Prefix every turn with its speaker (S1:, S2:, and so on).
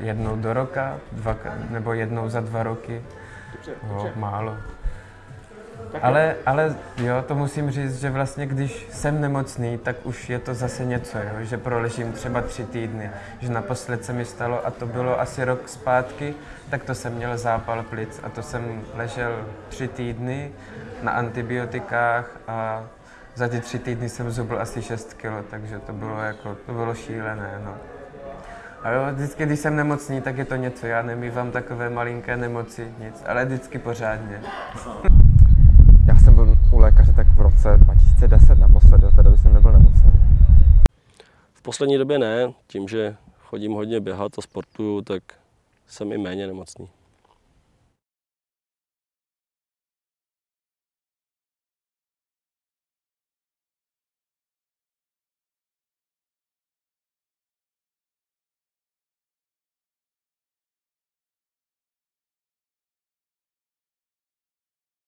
S1: jednou do roka, dva, nebo jednou za dva roky.
S2: Dobře,
S1: Jo,
S2: dobře.
S1: málo.
S2: Tak
S1: Ale, ale jo, to musím říct, že vlastně když jsem nemocný, tak už je to zase něco, jo? že proležím třeba tři týdny. Že naposled se mi stalo, a to bylo asi rok zpátky, tak to jsem měl zápal plic a to jsem ležel tři týdny na antibiotikách a za ty tři týdny jsem zubl asi 6 kilo, takže to bylo jako, to bylo šílené, no. A jo, vždycky, když jsem nemocný, tak je to něco, já nemývám takové malinké nemoci, nic, ale vždycky pořádně.
S3: Já jsem byl u lékaře tak v roce 2010 naposledy, od té doby jsem nebyl nemocný.
S4: V poslední době ne, tím, že chodím hodně běhat a sportuju, tak jsem i méně nemocný.